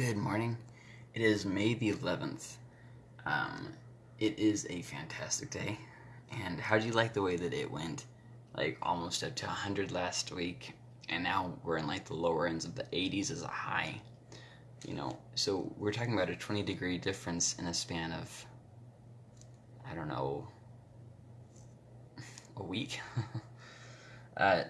Good morning. It is May the 11th. Um, it is a fantastic day. And how do you like the way that it went? Like almost up to 100 last week, and now we're in like the lower ends of the 80s as a high. You know, so we're talking about a 20 degree difference in a span of, I don't know, a week. uh,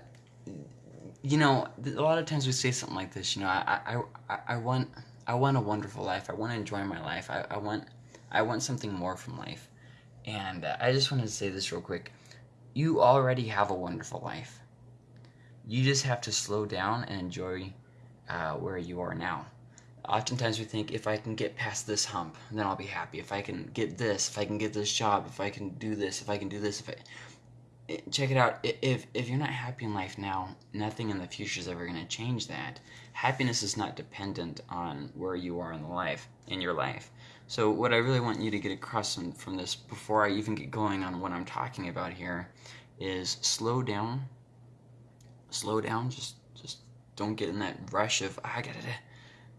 you know, a lot of times we say something like this. You know, I, I, I, I want, I want a wonderful life. I want to enjoy my life. I, I want, I want something more from life. And uh, I just wanted to say this real quick. You already have a wonderful life. You just have to slow down and enjoy uh, where you are now. Oftentimes we think if I can get past this hump, then I'll be happy. If I can get this, if I can get this job, if I can do this, if I can do this, if I check it out. If if you're not happy in life now, nothing in the future is ever going to change that. Happiness is not dependent on where you are in the life in your life. So what I really want you to get across from this before I even get going on what I'm talking about here is slow down. Slow down. Just just don't get in that rush of ah, I gotta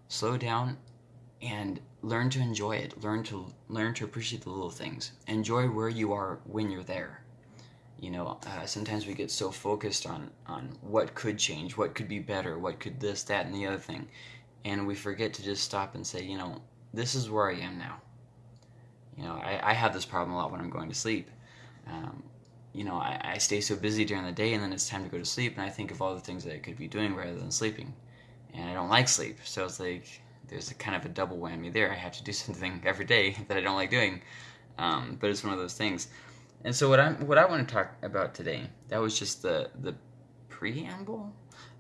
slow down and learn to enjoy it. Learn to learn to appreciate the little things. Enjoy where you are when you're there you know uh, sometimes we get so focused on on what could change what could be better what could this that and the other thing and we forget to just stop and say you know this is where i am now. You know i, I have this problem a lot when i'm going to sleep. Um, you know I, I stay so busy during the day and then it's time to go to sleep and i think of all the things that i could be doing rather than sleeping. And i don't like sleep. So it's like there's a kind of a double whammy there. I have to do something every day that i don't like doing. Um, but it's one of those things and so what I what I want to talk about today, that was just the the preamble.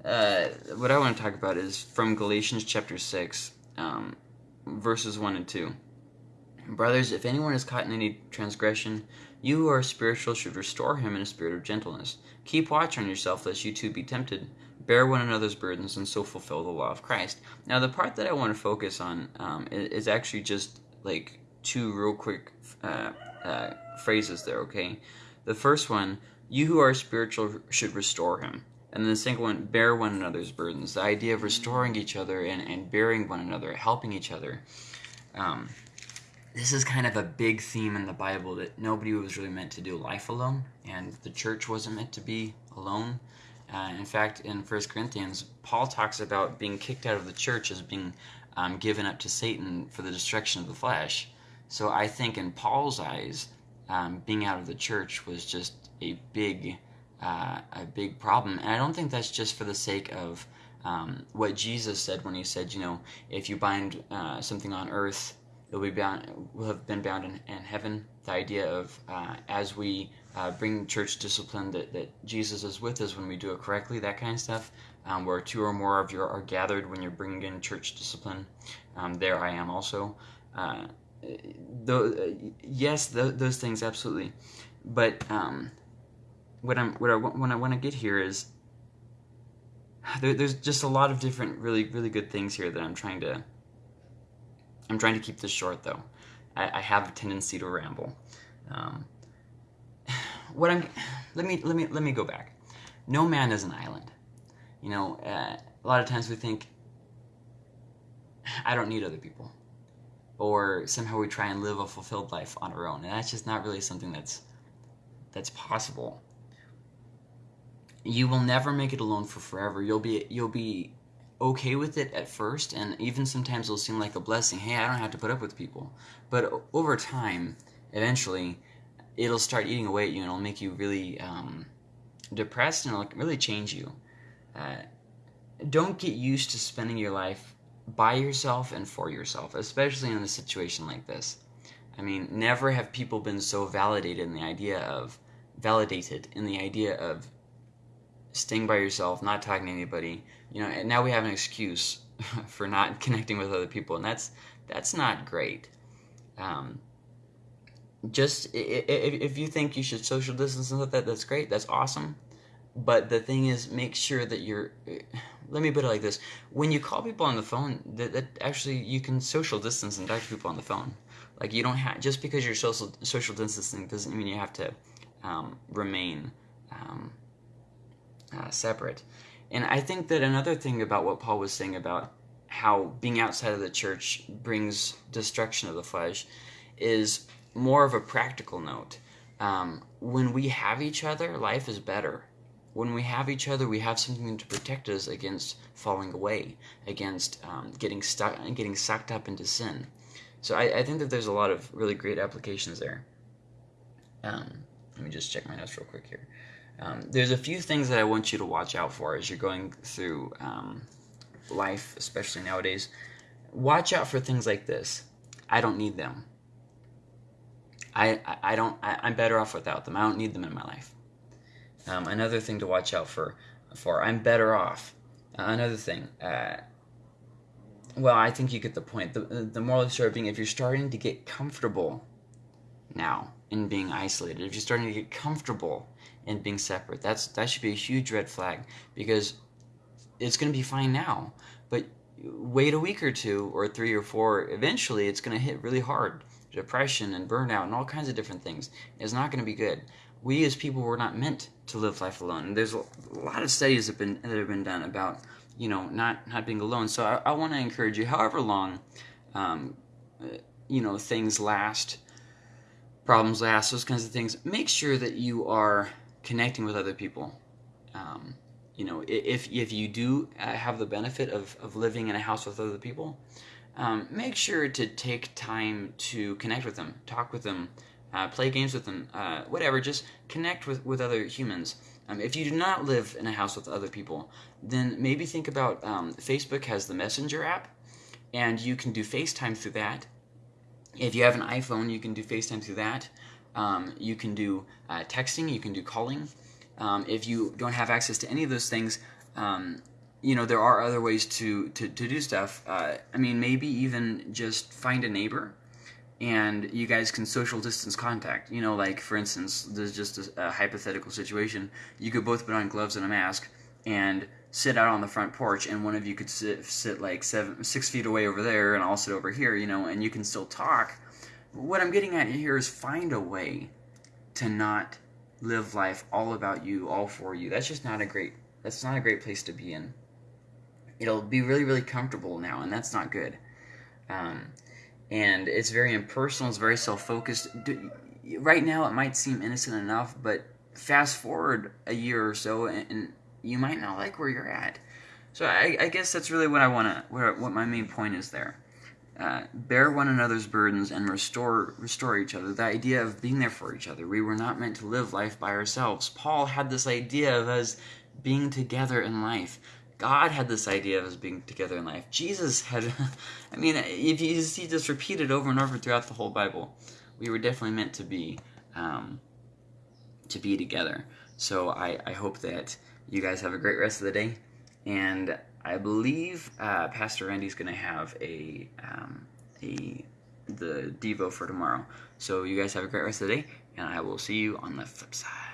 Uh, what I want to talk about is from Galatians chapter six, um, verses one and two. Brothers, if anyone is caught in any transgression, you who are spiritual should restore him in a spirit of gentleness. Keep watch on yourself, lest you too be tempted. Bear one another's burdens, and so fulfill the law of Christ. Now, the part that I want to focus on um, is, actually just like two real quick uh, uh, phrases there, okay? The first one, you who are spiritual should restore him. And the second one, bear one another's burdens. The idea of restoring each other and, and bearing one another, helping each other. Um, this is kind of a big theme in the Bible that nobody was really meant to do life alone, and the church wasn't meant to be alone. Uh, in fact, in 1 Corinthians, Paul talks about being kicked out of the church as being um, given up to Satan for the destruction of the flesh. So I think in Paul's eyes, um, being out of the church was just a big, uh, a big problem. And I don't think that's just for the sake of um, what Jesus said when he said, you know, if you bind uh, something on earth, it will be bound, will have been bound in, in heaven. The idea of uh, as we uh, bring church discipline that, that Jesus is with us when we do it correctly, that kind of stuff. Um, where two or more of you are gathered when you're bringing in church discipline, um, there I am also. Uh, the, yes, those things absolutely. But um, what I'm what I what I want to get here is there, there's just a lot of different really really good things here that I'm trying to. I'm trying to keep this short though. I, I have a tendency to ramble. Um, what I'm let me let me let me go back. No man is an island. You know, uh, a lot of times we think I don't need other people or somehow we try and live a fulfilled life on our own. And that's just not really something that's that's possible. You will never make it alone for forever. You'll be you'll be okay with it at first and even sometimes it'll seem like a blessing. Hey i don't have to put up with people. But over time eventually it'll start eating away at you and it'll make you really um, depressed and it'll really change you. Uh, don't get used to spending your life by yourself and for yourself, especially in a situation like this. I mean, never have people been so validated in the idea of validated in the idea of staying by yourself, not talking to anybody. You know, and now we have an excuse for not connecting with other people, and that's that's not great. Um, just if, if you think you should social distance and stuff that, that's great. That's awesome. But the thing is, make sure that you're let me put it like this: when you call people on the phone, that, that actually you can social distance and talk to people on the phone. Like you don't have just because you're social social distancing doesn't mean you have to um, remain um, uh, separate. And I think that another thing about what Paul was saying about how being outside of the church brings destruction of the flesh is more of a practical note. Um, when we have each other, life is better. When we have each other, we have something to protect us against falling away, against um, getting stuck, and getting sucked up into sin. So I, I, think that there's a lot of really great applications there. Um, let me just check my notes real quick here. Um, there's a few things that I want you to watch out for as you're going through um, life, especially nowadays. Watch out for things like this. I don't need them. I, I, I don't. I, am better off without them. I don't need them in my life. Um, another thing to watch out for. For I'm better off. Uh, another thing. Uh, well, I think you get the point. The, the moral of the story being if you're starting to get comfortable now in being isolated, if you're starting to get comfortable in being separate, that's that should be a huge red flag because it's going to be fine now, but wait a week or two or three or four, eventually it's going to hit really hard. Depression and burnout and all kinds of different things. It's not going to be good. We as people were not meant to live life alone. And there's a lot of studies that have been that have been done about you know not not being alone. So I, I want to encourage you, however long, um, you know things last, problems last, those kinds of things. Make sure that you are connecting with other people. Um, you know, if if you do uh, have the benefit of, of living in a house with other people, um, make sure to take time to connect with them, talk with them, uh, play games with them, uh, whatever. Just connect with, with other humans. Um, if you do not live in a house with other people, then maybe think about um, Facebook has the Messenger app, and you can do FaceTime through that. If you have an iPhone, you can do FaceTime through that. Um, you can do uh, texting, you can do calling. Um, if you don't have access to any of those things, um, you know there are other ways to to, to do stuff. Uh, I mean, maybe even just find a neighbor, and you guys can social distance contact. You know, like for instance, there's just a, a hypothetical situation. You could both put on gloves and a mask and sit out on the front porch, and one of you could sit sit like seven six feet away over there, and I'll sit over here. You know, and you can still talk. What I'm getting at here is find a way to not live life all about you, all for you. That's just not a great that's not a great place to be in. It'll be really, really comfortable now, and that's not good. Um, and it's very impersonal. It's very self-focused. Right now, it might seem innocent enough, but fast forward a year or so, and, you might not like where you're at. So I, I guess that's really what I want to, what my main point is there. Uh, bear one another's burdens and restore restore each other. The idea of being there for each other. We were not meant to live life by ourselves. Paul had this idea of us being together in life. God had this idea of us being together in life. Jesus had, I mean, if you see this repeated over and over throughout the whole Bible, we were definitely meant to be, um, to be together. So I, I hope that you guys have a great rest of the day, and I believe uh, Pastor Randy's going to have a um, a the Devo for tomorrow. So you guys have a great rest of the day, and I will see you on the flip side.